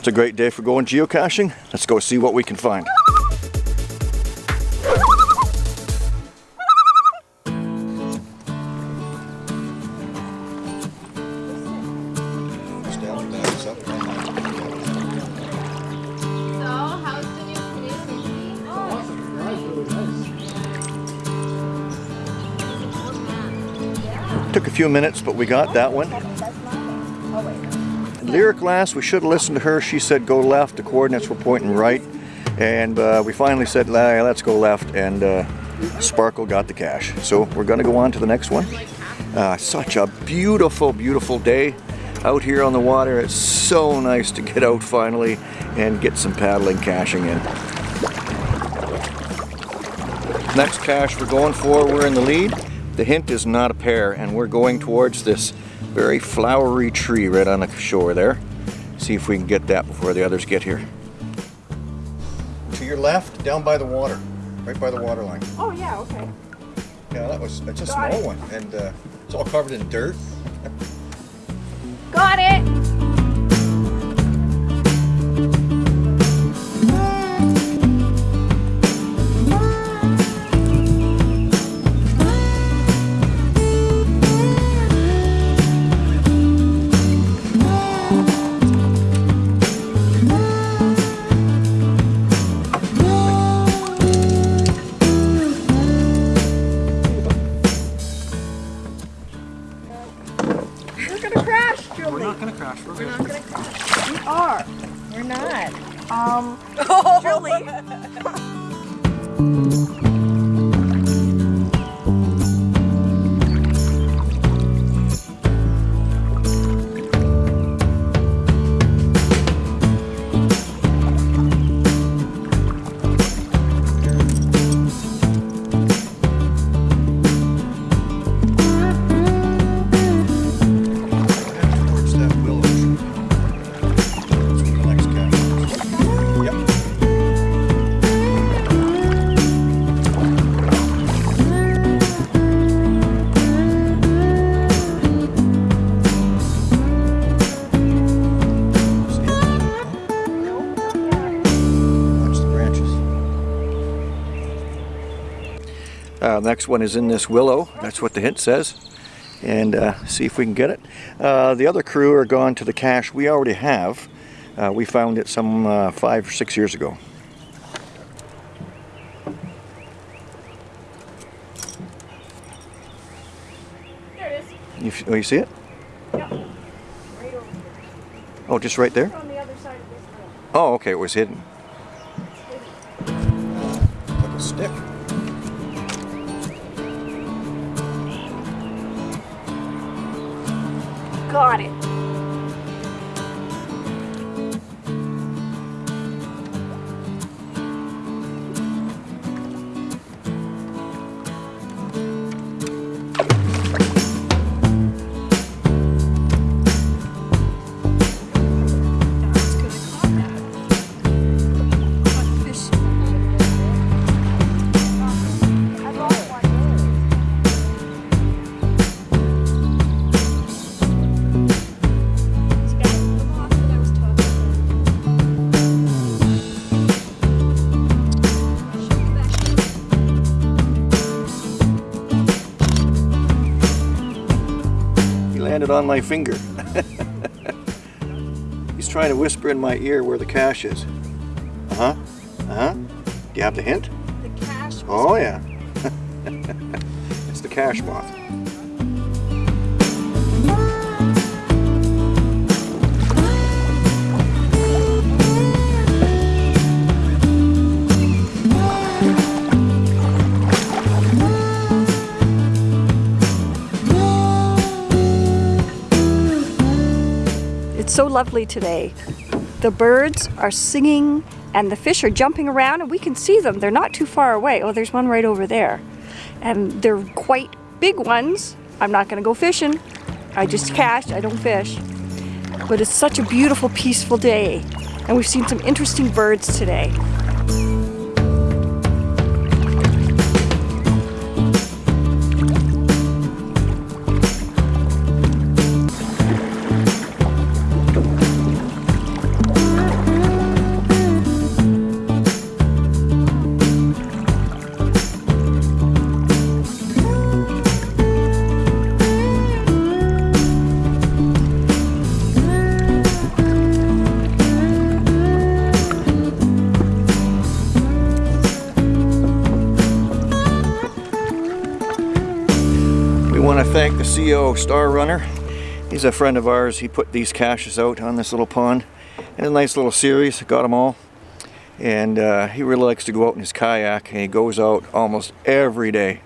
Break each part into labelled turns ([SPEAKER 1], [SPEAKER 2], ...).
[SPEAKER 1] It's a great day for going geocaching. Let's go see what we can find. Took a few minutes, but we got that one. Lyric Glass, we should have listened to her. She said go left, the coordinates were pointing right. And uh, we finally said, let's go left, and uh, Sparkle got the cache. So we're gonna go on to the next one. Uh, such a beautiful, beautiful day out here on the water. It's so nice to get out finally and get some paddling caching in. Next cache we're going for, we're in the lead. The hint is not a pair and we're going towards this very flowery tree right on the shore there. See if we can get that before the others get here. To your left, down by the water, right by the water line.
[SPEAKER 2] Oh, yeah, okay.
[SPEAKER 1] Yeah, that was, it's a
[SPEAKER 2] Got
[SPEAKER 1] small
[SPEAKER 2] it.
[SPEAKER 1] one and uh, it's all covered in dirt.
[SPEAKER 2] Got it! Crash.
[SPEAKER 3] We're, We're
[SPEAKER 2] not gonna crash. We are. We're not. Um, Julie.
[SPEAKER 1] Uh, next one is in this willow. That's what the hint says. And uh, see if we can get it. Uh, the other crew are gone to the cache we already have. Uh, we found it some uh, five or six years ago.
[SPEAKER 2] There it is.
[SPEAKER 1] You, oh, you see it?
[SPEAKER 2] Yep. Right over here.
[SPEAKER 1] Oh, just right there?
[SPEAKER 2] The other side of this hill.
[SPEAKER 1] Oh, okay, it was hidden. Like a stick.
[SPEAKER 2] Got it.
[SPEAKER 1] He landed on my finger. He's trying to whisper in my ear where the cache is. Uh-huh. Uh-huh. Do you have the hint?
[SPEAKER 2] The cash.
[SPEAKER 1] Oh, yeah. it's the cash moth.
[SPEAKER 2] So lovely today. The birds are singing and the fish are jumping around and we can see them. They're not too far away. Oh, there's one right over there. And they're quite big ones. I'm not gonna go fishing. I just cached, I don't fish. But it's such a beautiful, peaceful day. And we've seen some interesting birds today.
[SPEAKER 1] CO Star Runner. He's a friend of ours. He put these caches out on this little pond. And a nice little series, got them all. And uh, he really likes to go out in his kayak and he goes out almost every day.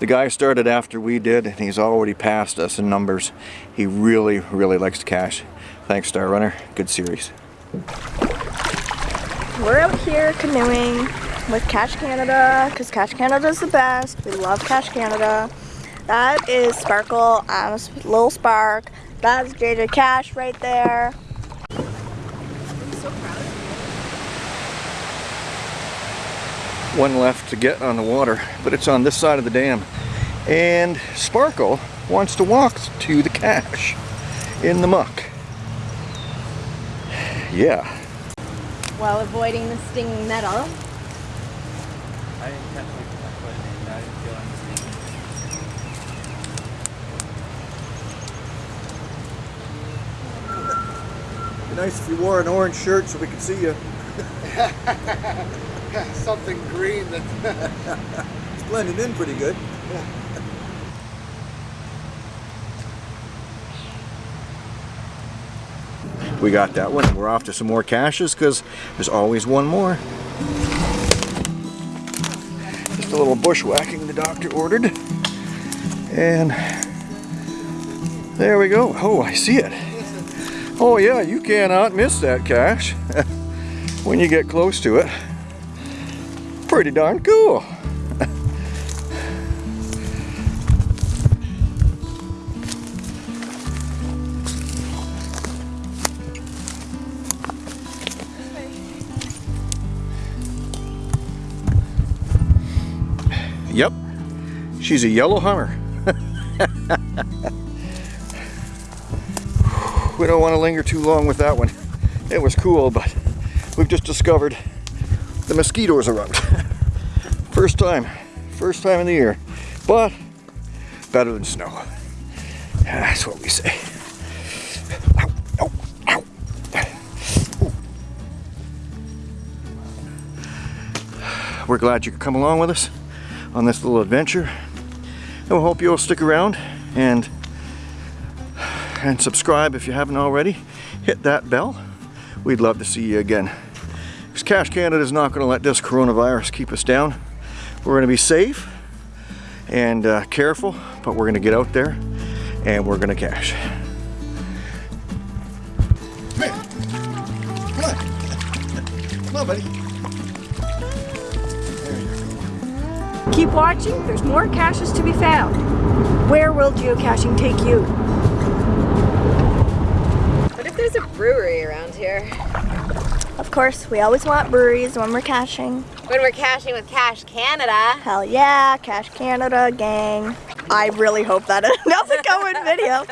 [SPEAKER 1] The guy started after we did and he's already passed us in numbers. He really, really likes to cache. Thanks Star Runner, good series.
[SPEAKER 3] We're out here canoeing with Cache Canada because Cache Canada is the best. We love Cache Canada. That is Sparkle. I'm a s- little spark. That's JJ Cash right there.
[SPEAKER 1] one left to get on the water, but it's on this side of the dam. And Sparkle wants to walk to the cache in the muck. Yeah,
[SPEAKER 4] While avoiding the stinging metal.
[SPEAKER 5] I didn't catch like my foot in it. I didn't feel anything.
[SPEAKER 1] Be nice if you wore an orange shirt so we could see you.
[SPEAKER 6] something green that
[SPEAKER 1] It's blended in pretty good. We got that one. We're off to some more caches because there's always one more. Just a little bushwhacking the doctor ordered. And there we go. Oh, I see it. Oh yeah, you cannot miss that cache when you get close to it. Pretty darn cool. Yep, she's a yellow hummer. we don't want to linger too long with that one. It was cool, but we've just discovered the mosquitoes are out. first time, first time in the year, but better than snow. That's what we say. Ow, ow, ow. We're glad you could come along with us on this little adventure. And we hope you'll stick around and and subscribe if you haven't already. Hit that bell. We'd love to see you again. Because Cache Canada is not going to let this coronavirus keep us down. We're going to be safe and uh, careful, but we're going to get out there and we're going to cache. Come here. Come on. Come on, buddy. There you go.
[SPEAKER 2] Keep watching, there's more caches to be found. Where will geocaching take you?
[SPEAKER 4] Brewery around here?
[SPEAKER 3] Of course, we always want breweries when we're caching.
[SPEAKER 4] When we're caching with Cache Canada.
[SPEAKER 3] Hell yeah, Cache Canada gang. I really hope that doesn't go in video.